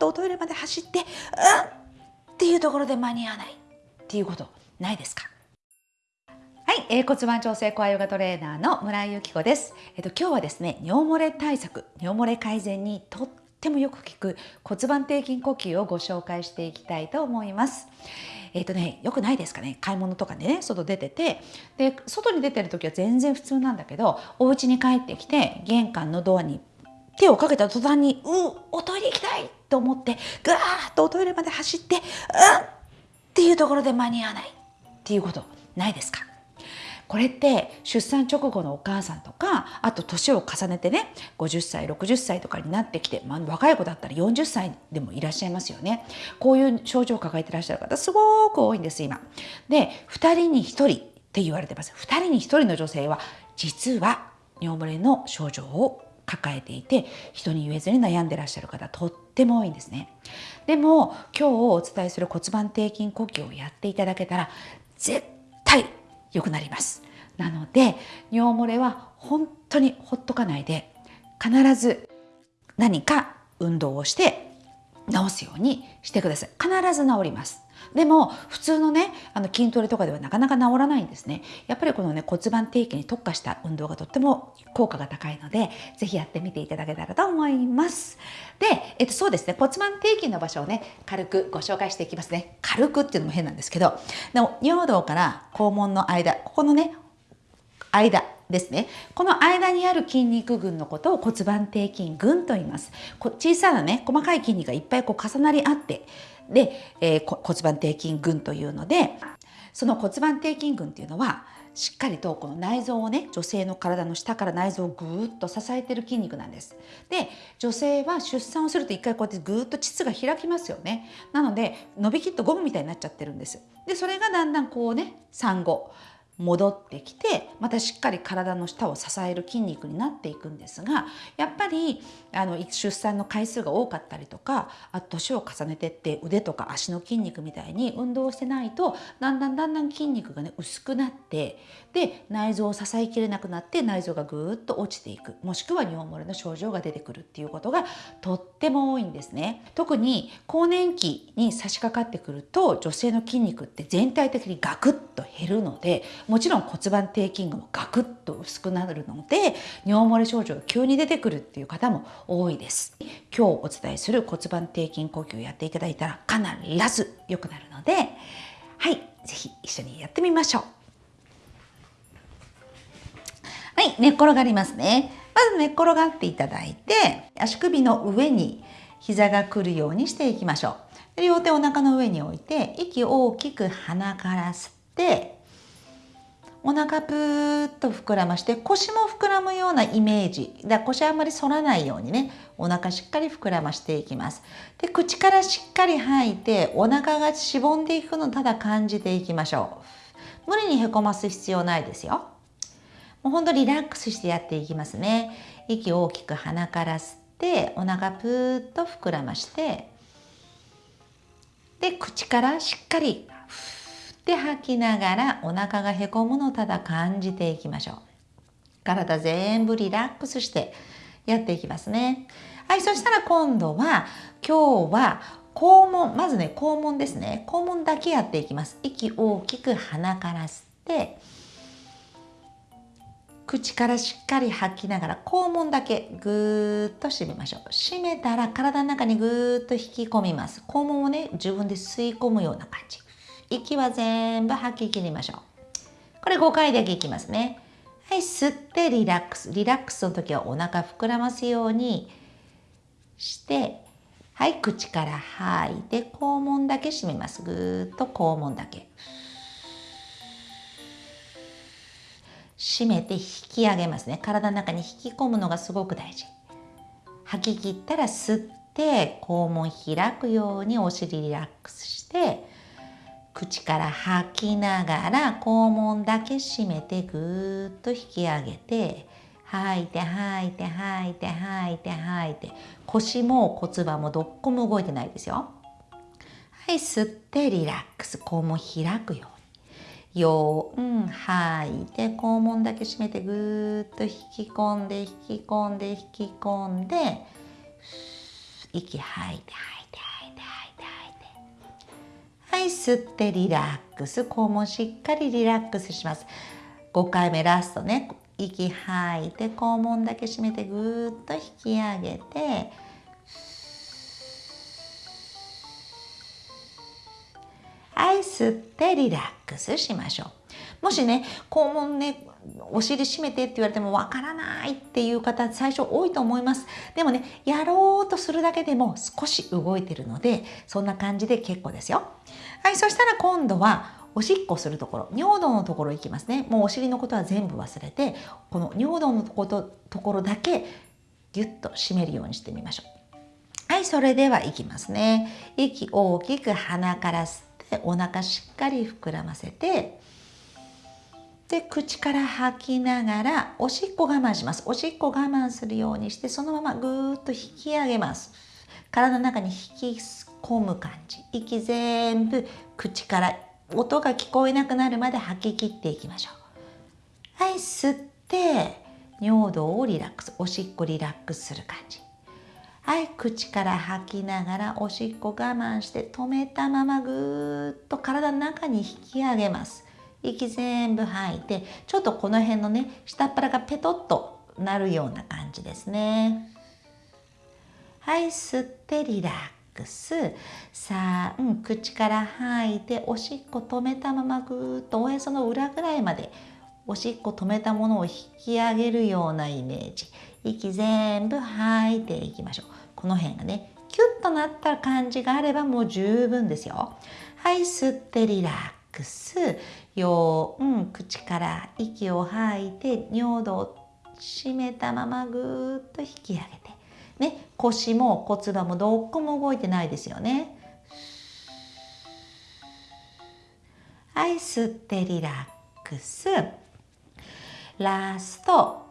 とおトイレまで走ってうんっていうところで間に合わないっていうことないですか？はい、えー、骨盤調整コアヨガトレーナーの村井由紀子です。えっ、と今日はですね、尿漏れ対策、尿漏れ改善にとってもよく効く骨盤底筋呼吸をご紹介していきたいと思います。えっ、ー、とね、よくないですかね？買い物とかでね、外出てて、で、外に出てる時は全然普通なんだけど、お家に帰ってきて、玄関のドアに手をかけた途端に、う、おトイレ行きたいと思って、ぐわーっとおトイレまで走って、うんっていうところで間に合わないっていうことないですか？これって出産直後のお母さんとかあと年を重ねてね50歳60歳とかになってきて、まあ、若い子だったら40歳でもいらっしゃいますよね。こういう症状を抱えてらっしゃる方すごく多いんです今。で2人に1人って言われてます。2人に1人の女性は実は尿漏れの症状を抱えていて人に言えずに悩んでらっしゃる方とっても多いんですね。でも今日お伝えする骨盤底筋呼吸をやっていただけたら絶対良くなります。なので尿漏れは本当にほっとかないで必ず何か運動をして治すようにしてください。必ず治ります。でも普通のねあの筋トレとかではなかなか治らないんですね。やっぱりこのね骨盤底筋に特化した運動がとっても効果が高いので是非やってみていただけたらと思います。で、えっと、そうですね。骨盤底筋の場所をね軽くご紹介していきますね。軽くっていうのも変なんですけどでも尿道から肛門の間ここのね間ですね。この間にある筋肉群のことを骨盤底筋群と言います。小さなね細かい筋肉がいっぱいこう重なり合ってで、えー、骨盤底筋群というのでその骨盤底筋群っていうのはしっかりとこの内臓をね女性の体の下から内臓をぐーっと支えてる筋肉なんです。で女性は出産をすると一回こうやってぐーっと膣が開きますよね。なので伸びきっとゴムみたいになっちゃってるんです。でそれがだんだんこうね産後戻ってきてまたしっかり体の下を支える筋肉になっていくんですがやっぱりあの出産の回数が多かったりとかあと年を重ねてって腕とか足の筋肉みたいに運動してないとだんだんだんだん筋肉がね薄くなってで内臓を支えきれなくなって内臓がぐーっと落ちていくもしくは尿漏れの症状が出てくるっていうことがとっても多いんですね。特に更年期に差し掛かってくると女性の筋肉って全体的にガクッと減るのでもちろん骨盤底筋群もガクッと薄くなるので尿漏れ症状が急に出てくるっていう方も多いです。今日お伝えする骨盤底筋呼吸をやっていただいたら必ず良くなるのではい是非一緒にやってみましょう。はい寝っ転がりますね。まず寝っ転がっていただいて足首の上に膝が来るようにしていきましょう。両手お腹の上に置いて息を大きく鼻から吸ってお腹ぷーっと膨らまして腰も膨らむようなイメージ。だ腰あんまり反らないようにねお腹しっかり膨らましていきます。で口からしっかり吐いてお腹がしぼんでいくのをただ感じていきましょう。無理にへこます必要ないですよ。もうほんとリラックスしてやっていきますね。息を大きく鼻から吸ってお腹ぷーっと膨らましてで口からしっかりって吐きながらお腹がへこむのをただ感じていきましょう。体全部リラックスしてやっていきますね。はい、そしたら今度は今日は肛門、まずね、肛門ですね。肛門だけやっていきます。息大きく鼻から吸って、口からしっかり吐きながら肛門だけぐーっと締めましょう。締めたら体の中にぐーっと引き込みます。肛門をね、自分で吸い込むような感じ。息は全部吐き切りましょう。これ5回だけいきますね。はい、吸ってリラックス。リラックスの時はお腹膨らますようにして、はい、口から吐いて肛門だけ閉めます。ぐーっと肛門だけ。閉めて引き上げますね。体の中に引き込むのがすごく大事。吐き切ったら吸って肛門開くようにお尻リラックスして口から吐きながら肛門だけ閉めてぐーっと引き上げて吐いて吐いて吐いて吐いて吐いて腰も骨盤もどっこも動いてないですよ。はい、吸ってリラックス肛門開くように。よう、ん、吐いて肛門だけ閉めてぐーっと引き込んで引き込んで引き込んで息吐いて吐いてい吸ってリラックス。肛門しっかりリラックスします。5回目ラストね。息吐いて肛門だけ閉めてぐーっと引き上げてはい吸ってリラックスしましょう。もしね肛門ねお尻締めてって言われてもわからないっていう方最初多いと思います。でもねやろうとするだけでも少し動いてるのでそんな感じで結構ですよ。はいそしたら今度はおしっこするところ尿道のところ行きますね。もうお尻のことは全部忘れてこの尿道のとことところだけギュッと締めるようにしてみましょう。はいそれではいきますね。息大きく鼻から吸ってお腹しっかり膨らませてで口から吐きながらおしっこ我慢します。おしっこ我慢するようにしてそのままぐーっと引き上げます。体の中に引き込む感じ。息全部口から音が聞こえなくなるまで吐き切っていきましょう。はい吸って尿道をリラックスおしっこリラックスする感じ。はい口から吐きながらおしっこ我慢して止めたままぐーっと体の中に引き上げます。息全部吐いてちょっとこの辺のね下っ腹がペトッとなるような感じですね。はい吸ってリラックス。さあ、うん、口から吐いておしっこ止めたままぐーっとおへその裏ぐらいまでおしっこ止めたものを引き上げるようなイメージ。息全部吐いていきましょう。この辺がねキュッとなった感じがあればもう十分ですよ。はい吸ってリラックス。よう、うん、口から息を吐いて尿道を締めたままぐーっと引き上げて。ね、腰も骨盤もどこも動いてないですよね。はい、吸ってリラックス。ラスト、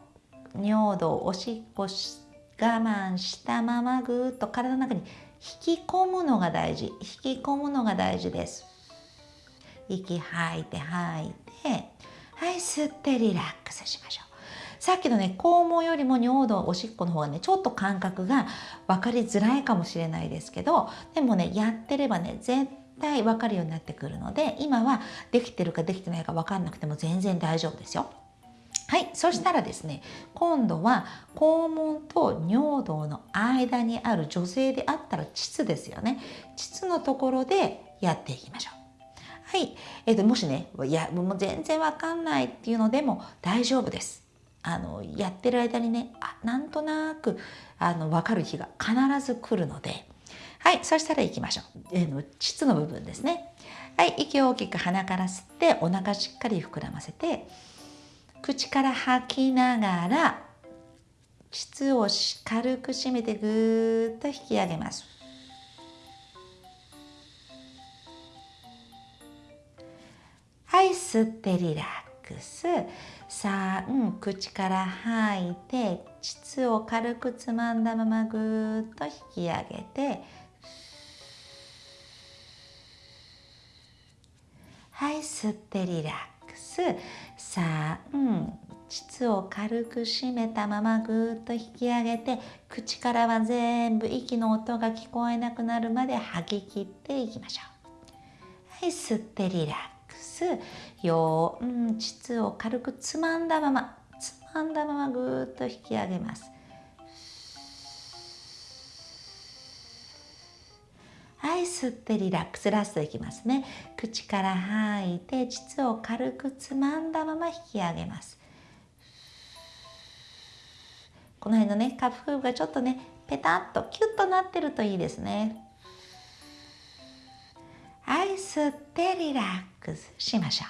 尿道、おしっこし我慢したままぐーっと体の中に引き込むのが大事。引き込むのが大事です。息吐いて吐いて、はい、吸ってリラックスしましょう。さっきのね肛門よりも尿道おしっこの方がねちょっと感覚が分かりづらいかもしれないですけどでもねやってればね絶対分かるようになってくるので今はできてるかできてないか分かんなくても全然大丈夫ですよ。はい、そしたらですね今度は肛門と尿道の間にある女性であったら膣ですよね膣のところでやっていきましょう。はい、えー、ともしねいやもう全然わかんないっていうのでも大丈夫です。あのやってる間にねあなんとなくあの分かる日が必ず来るので。はいそしたらいきましょう、えー、の膣の部分ですね。はい息を大きく鼻から吸ってお腹しっかり膨らませて口から吐きながら膣を軽く締めてぐーっと引き上げます。はい吸ってリラックス。さあ、うん、口から吐いて膣を軽くつまんだままぐーっと引き上げて。はい吸ってリラックス。さあ、うん、膣を軽く締めたままぐーっと引き上げて口からは全部息の音が聞こえなくなるまで吐き切っていきましょう。はい、吸ってリラックス。スよう、ん、膣を軽くつまんだままつまんだままぐーっと引き上げます。はい吸ってリラックスラストいきますね。口から吐いて膣を軽くつまんだまま引き上げます。この辺のね下腹部がちょっとねペタッとキュッとなってるといいですね。はい吸ってリラックス。しましょう。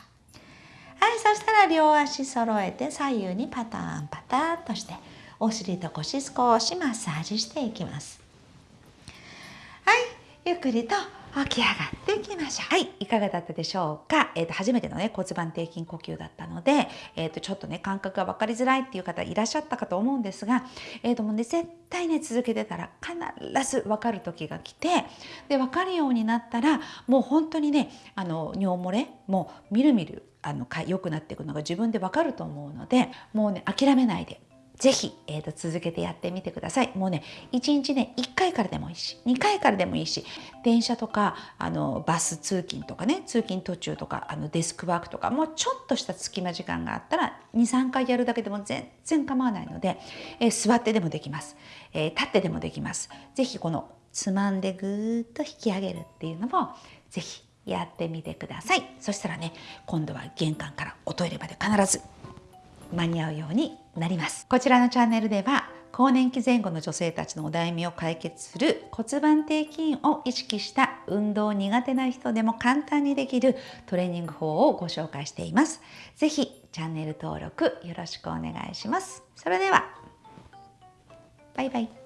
はいそしたら両足揃えて左右にパターンパターンとしてお尻と腰少しマッサージしていきます。はいゆっくりと起き上がっていきましょう。はい、いかがだったでしょうか？えっ、ー、と初めてのね骨盤底筋呼吸だったので、えっ、ー、とちょっとね感覚が分かりづらいっていう方いらっしゃったかと思うんですが、えっ、ー、ともうね絶対ね続けてたら必ず分かる時が来て、で分かるようになったらもう本当にねあの尿漏れもうみるみるあの良くなっていくのが自分で分かると思うので、もうね諦めないでぜひ、えーと、続けてやってみてください。もうね、1日ね、1回からでもいいし、2回からでもいいし、電車とか、あの、バス通勤とかね、通勤途中とか、あの、デスクワークとか、もうちょっとした隙間時間があったら、2、3回やるだけでも全然構わないので、えー、座ってでもできます、えー、立ってでもできます。ぜひこの、つまんでぐーっと引き上げるっていうのも、ぜひやってみてください。そしたらね、今度は玄関からおトイレまで必ず間に合うようになりますこちらのチャンネルでは更年期前後の女性たちのお悩みを解決する骨盤底筋を意識した運動苦手な人でも簡単にできるトレーニング法をご紹介しています。ぜひチャンネル登録よろしくお願いします。それではバイバイ。